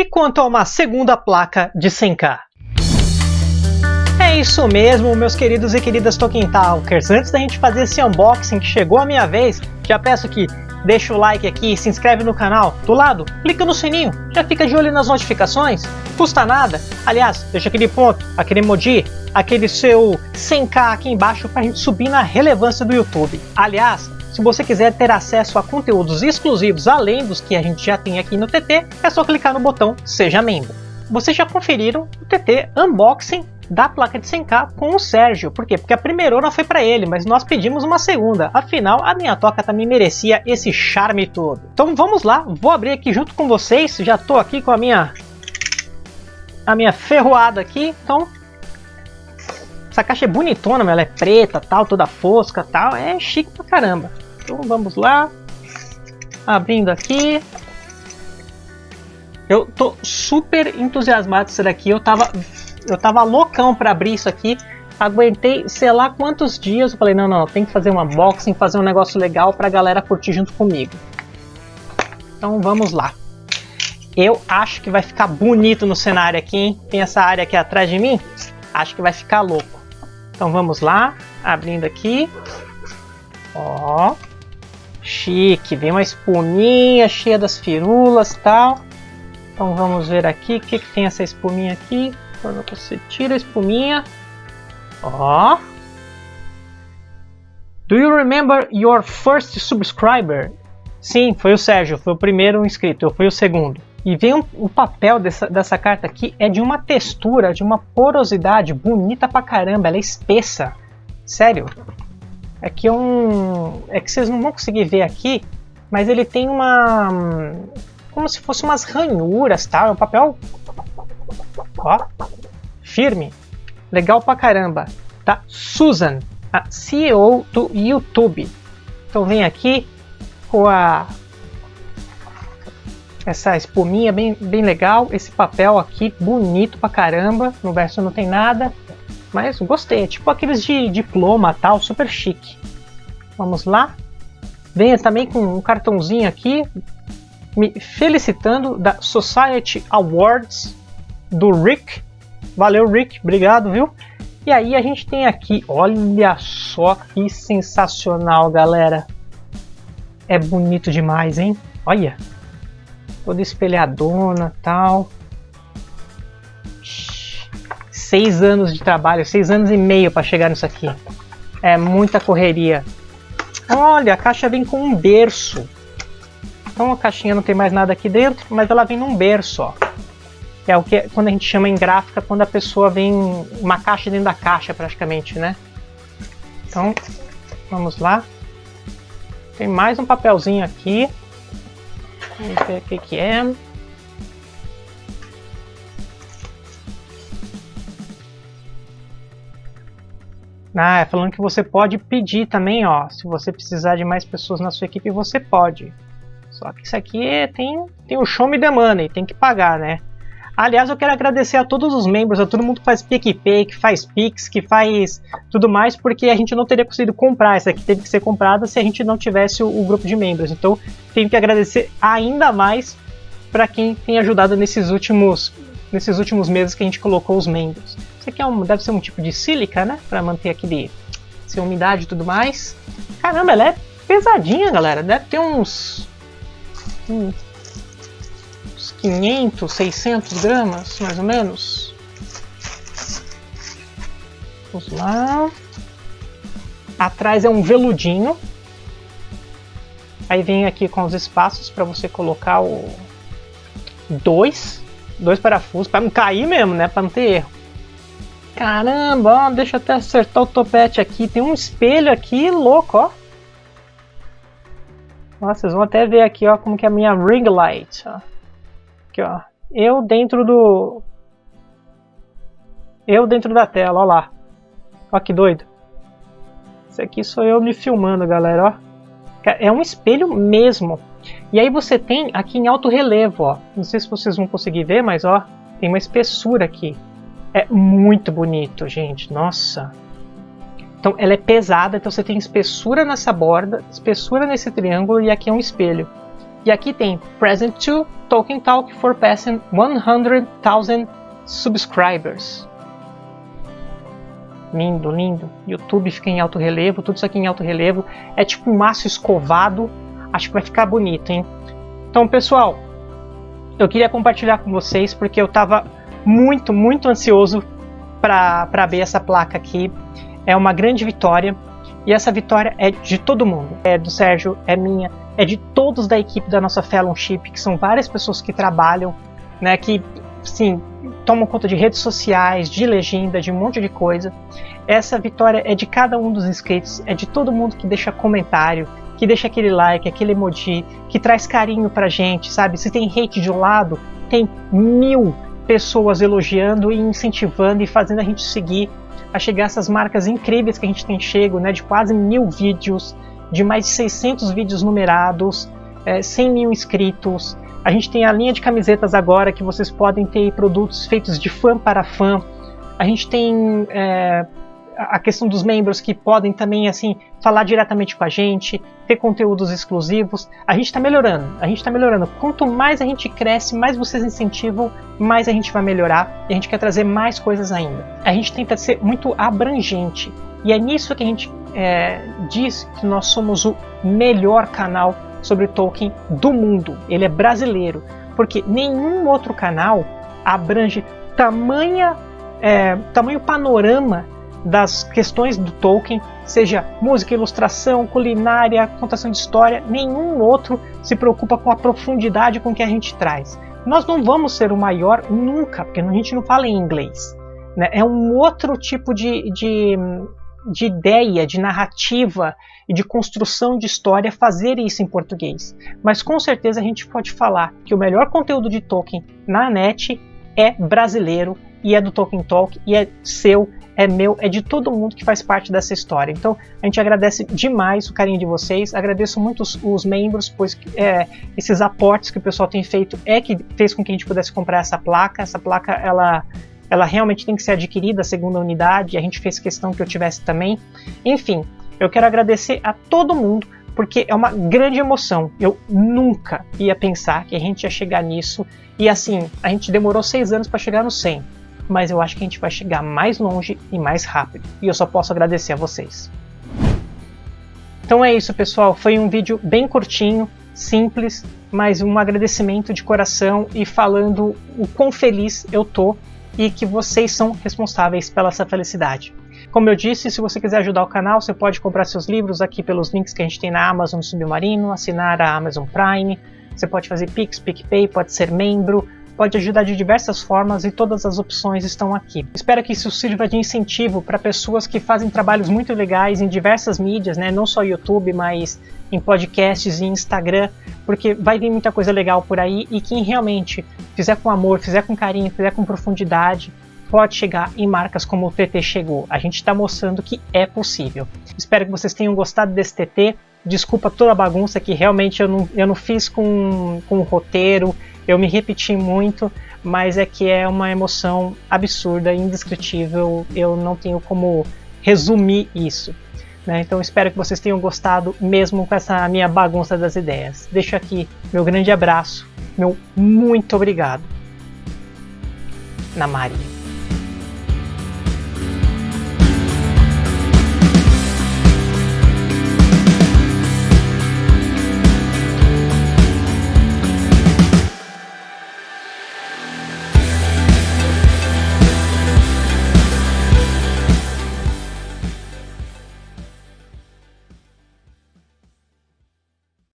E quanto a uma segunda placa de 100k? É isso mesmo, meus queridos e queridas Tolkien Talkers. Antes da gente fazer esse unboxing que chegou a minha vez, já peço que deixa o like aqui, se inscreve no canal. Do lado, clica no sininho, já fica de olho nas notificações. Custa nada. Aliás, deixa aquele ponto, aquele emoji, aquele seu 100k aqui embaixo para a gente subir na relevância do YouTube. Aliás, se você quiser ter acesso a conteúdos exclusivos além dos que a gente já tem aqui no TT, é só clicar no botão Seja Membro. Vocês já conferiram o TT Unboxing da placa de 100k com o Sérgio. Por quê? Porque a primeira foi para ele, mas nós pedimos uma segunda. Afinal, a minha toca também merecia esse charme todo. Então vamos lá, vou abrir aqui junto com vocês. Já estou aqui com a minha a minha ferroada aqui. Então essa caixa é bonitona, ela é preta, tal, toda fosca, tal, é chique pra caramba. Então vamos lá, abrindo aqui. Eu tô super entusiasmado com isso daqui. Eu tava eu tava loucão para abrir isso aqui. Aguentei sei lá quantos dias. Eu falei, não, não, tem que fazer uma unboxing, fazer um negócio legal pra galera curtir junto comigo. Então vamos lá. Eu acho que vai ficar bonito no cenário aqui, hein? Tem essa área aqui atrás de mim. Acho que vai ficar louco. Então vamos lá, abrindo aqui. Ó, chique, vem uma espuminha cheia das firulas tal. Então vamos ver aqui o que, que tem essa espuminha aqui. Quando você tira a espuminha. Ó. Do you remember your first subscriber? Sim, foi o Sérgio, foi o primeiro inscrito, eu fui o segundo. E vem um, o papel dessa, dessa carta aqui é de uma textura, de uma porosidade bonita pra caramba, ela é espessa. Sério. É que um. É que vocês não vão conseguir ver aqui, mas ele tem uma. Como se fosse umas ranhuras, tá? É um papel Ó, firme. Legal pra caramba. Tá? Susan, a CEO do YouTube. Então vem aqui com a essa espuminha bem, bem legal, esse papel aqui bonito pra caramba, no verso não tem nada, mas gostei, é tipo aqueles de diploma tal, super chique. Vamos lá. Venha também com um cartãozinho aqui, me felicitando da Society Awards do Rick. Valeu, Rick, obrigado, viu? E aí a gente tem aqui, olha só que sensacional, galera. É bonito demais, hein? Olha, toda espelhadona tal. Seis anos de trabalho, seis anos e meio para chegar nisso aqui. É muita correria. Olha, a caixa vem com um berço. Então a caixinha não tem mais nada aqui dentro, mas ela vem num berço, ó é o que quando a gente chama em gráfica quando a pessoa vem uma caixa dentro da caixa praticamente, né? Então, vamos lá. Tem mais um papelzinho aqui. Vamos ver o que, que é. Ah, é falando que você pode pedir também, ó. Se você precisar de mais pessoas na sua equipe, você pode. Só que isso aqui é, tem, tem o show me the money, tem que pagar, né? Aliás, eu quero agradecer a todos os membros, a todo mundo que faz PicPay, que faz Pix, que faz tudo mais, porque a gente não teria conseguido comprar. Essa aqui teve que ser comprada se a gente não tivesse o, o grupo de membros. Então, tenho que agradecer ainda mais para quem tem ajudado nesses últimos, nesses últimos meses que a gente colocou os membros. Isso aqui é um, deve ser um tipo de sílica, né? Para manter aquele sem umidade e tudo mais. Caramba, ela é pesadinha, galera. Deve ter uns, uns 500, 600 gramas, mais ou menos. Vamos lá. Atrás é um veludinho. Aí vem aqui com os espaços para você colocar o dois, dois parafusos para não cair mesmo, né? Para não ter erro. Caramba, ó, deixa eu até acertar o topete aqui. Tem um espelho aqui louco, ó. Nossa, vocês vão até ver aqui, ó, como que é a minha ring light. Ó. Aqui, ó. Eu dentro do... Eu dentro da tela, ó lá. Ó que doido. Isso aqui sou eu me filmando, galera, ó. É um espelho mesmo. E aí você tem aqui em alto relevo, ó. Não sei se vocês vão conseguir ver, mas ó, tem uma espessura aqui. É muito bonito, gente. Nossa. Então ela é pesada, então você tem espessura nessa borda, espessura nesse triângulo e aqui é um espelho. E aqui tem Present to Tolkien Talk for passing 100,000 subscribers. Lindo, lindo. YouTube fica em alto relevo, tudo isso aqui em alto relevo. É tipo um maço escovado. Acho que vai ficar bonito, hein? Então, pessoal, eu queria compartilhar com vocês porque eu estava muito, muito ansioso para ver essa placa aqui. É uma grande vitória. E essa vitória é de todo mundo. É do Sérgio, é minha, é de todos da equipe da nossa Fellowship, que são várias pessoas que trabalham, né, que sim, tomam conta de redes sociais, de legenda, de um monte de coisa. Essa vitória é de cada um dos inscritos, é de todo mundo que deixa comentário, que deixa aquele like, aquele emoji, que traz carinho pra gente, sabe? Se tem hate de um lado, tem mil pessoas elogiando e incentivando e fazendo a gente seguir a chegar essas marcas incríveis que a gente tem chego, né? De quase mil vídeos, de mais de 600 vídeos numerados, é, 100 mil inscritos, a gente tem a linha de camisetas agora que vocês podem ter produtos feitos de fã para fã. A gente tem é, a questão dos membros que podem também assim falar diretamente com a gente, ter conteúdos exclusivos. A gente está melhorando, a gente está melhorando. Quanto mais a gente cresce, mais vocês incentivam, mais a gente vai melhorar e a gente quer trazer mais coisas ainda. A gente tenta ser muito abrangente e é nisso que a gente é, diz que nós somos o melhor canal sobre Tolkien do mundo. Ele é brasileiro, porque nenhum outro canal abrange tamanha, é, tamanho panorama das questões do Tolkien, seja música, ilustração, culinária, contação de história, nenhum outro se preocupa com a profundidade com que a gente traz. Nós não vamos ser o maior nunca, porque a gente não fala em inglês. Né? É um outro tipo de, de, de ideia, de narrativa e de construção de história fazer isso em português. Mas com certeza a gente pode falar que o melhor conteúdo de Tolkien na net é brasileiro e é do Tolkien Talk e é seu, é meu, é de todo mundo que faz parte dessa história. Então a gente agradece demais o carinho de vocês, agradeço muito os, os membros, pois é, esses aportes que o pessoal tem feito é que fez com que a gente pudesse comprar essa placa. Essa placa ela ela realmente tem que ser adquirida, a segunda unidade, a gente fez questão que eu tivesse também. Enfim, eu quero agradecer a todo mundo, porque é uma grande emoção. Eu nunca ia pensar que a gente ia chegar nisso. E assim, a gente demorou seis anos para chegar no 100, mas eu acho que a gente vai chegar mais longe e mais rápido. E eu só posso agradecer a vocês. Então é isso, pessoal. Foi um vídeo bem curtinho, simples, mas um agradecimento de coração e falando o quão feliz eu tô e que vocês são responsáveis pela essa felicidade. Como eu disse, se você quiser ajudar o canal, você pode comprar seus livros aqui pelos links que a gente tem na Amazon Submarino, assinar a Amazon Prime, você pode fazer Pix, PicPay, pode ser membro, pode ajudar de diversas formas e todas as opções estão aqui. Espero que isso sirva de incentivo para pessoas que fazem trabalhos muito legais em diversas mídias, né? não só YouTube, mas em podcasts e Instagram, porque vai vir muita coisa legal por aí e quem realmente fizer com amor, fizer com carinho, fizer com profundidade, pode chegar em marcas como o TT chegou. A gente está mostrando que é possível. Espero que vocês tenham gostado desse TT. Desculpa toda a bagunça que realmente eu não, eu não fiz com, com o roteiro, eu me repeti muito, mas é que é uma emoção absurda, indescritível, eu não tenho como resumir isso. Né? Então espero que vocês tenham gostado mesmo com essa minha bagunça das ideias. Deixo aqui meu grande abraço, meu muito obrigado. Na Maria.